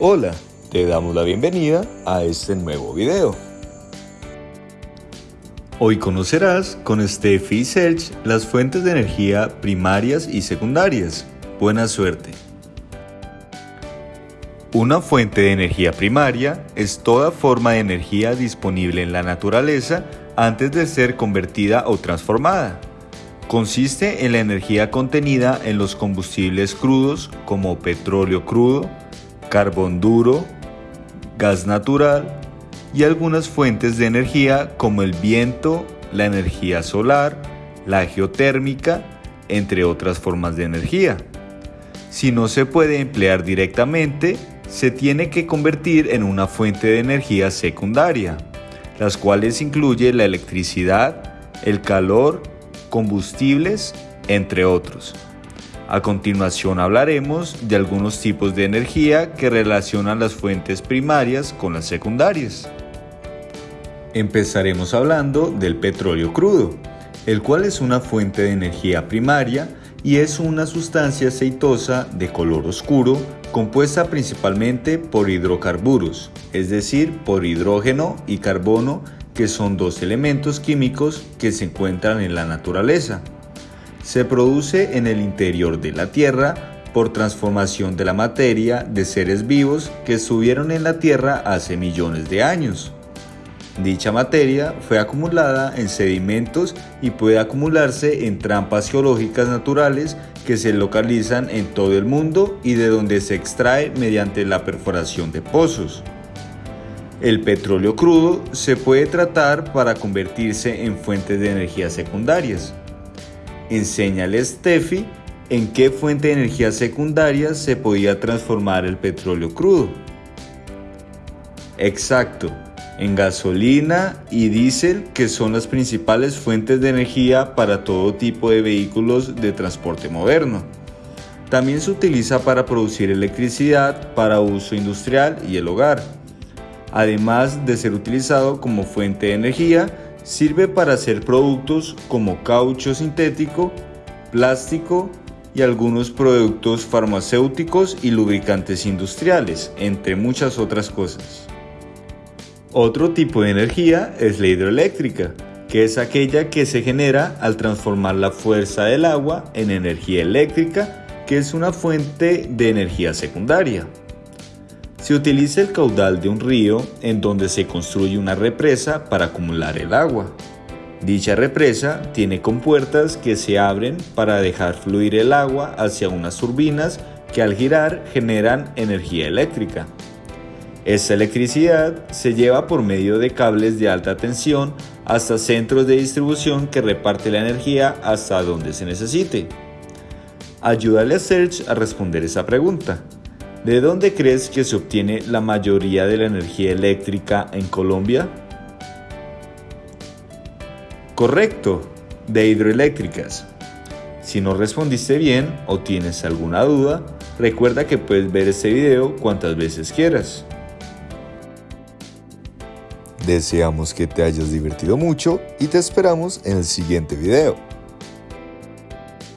Hola, te damos la bienvenida a este nuevo video. Hoy conocerás con Steffi y Serge las fuentes de energía primarias y secundarias. Buena suerte. Una fuente de energía primaria es toda forma de energía disponible en la naturaleza antes de ser convertida o transformada. Consiste en la energía contenida en los combustibles crudos como petróleo crudo, carbón duro, gas natural y algunas fuentes de energía como el viento, la energía solar, la geotérmica, entre otras formas de energía. Si no se puede emplear directamente, se tiene que convertir en una fuente de energía secundaria, las cuales incluye la electricidad, el calor, combustibles, entre otros. A continuación hablaremos de algunos tipos de energía que relacionan las fuentes primarias con las secundarias. Empezaremos hablando del petróleo crudo, el cual es una fuente de energía primaria y es una sustancia aceitosa de color oscuro compuesta principalmente por hidrocarburos, es decir, por hidrógeno y carbono, que son dos elementos químicos que se encuentran en la naturaleza se produce en el interior de la Tierra por transformación de la materia de seres vivos que estuvieron en la Tierra hace millones de años. Dicha materia fue acumulada en sedimentos y puede acumularse en trampas geológicas naturales que se localizan en todo el mundo y de donde se extrae mediante la perforación de pozos. El petróleo crudo se puede tratar para convertirse en fuentes de energía secundarias. Enséñale a Steffi en qué fuente de energía secundaria se podía transformar el petróleo crudo. Exacto, en gasolina y diésel que son las principales fuentes de energía para todo tipo de vehículos de transporte moderno. También se utiliza para producir electricidad para uso industrial y el hogar. Además de ser utilizado como fuente de energía, Sirve para hacer productos como caucho sintético, plástico y algunos productos farmacéuticos y lubricantes industriales, entre muchas otras cosas. Otro tipo de energía es la hidroeléctrica, que es aquella que se genera al transformar la fuerza del agua en energía eléctrica, que es una fuente de energía secundaria. Se utiliza el caudal de un río en donde se construye una represa para acumular el agua. Dicha represa tiene compuertas que se abren para dejar fluir el agua hacia unas turbinas que al girar generan energía eléctrica. Esta electricidad se lleva por medio de cables de alta tensión hasta centros de distribución que reparte la energía hasta donde se necesite. Ayúdale a Serge a responder esa pregunta. ¿De dónde crees que se obtiene la mayoría de la energía eléctrica en Colombia? Correcto, de hidroeléctricas. Si no respondiste bien o tienes alguna duda, recuerda que puedes ver este video cuantas veces quieras. Deseamos que te hayas divertido mucho y te esperamos en el siguiente video.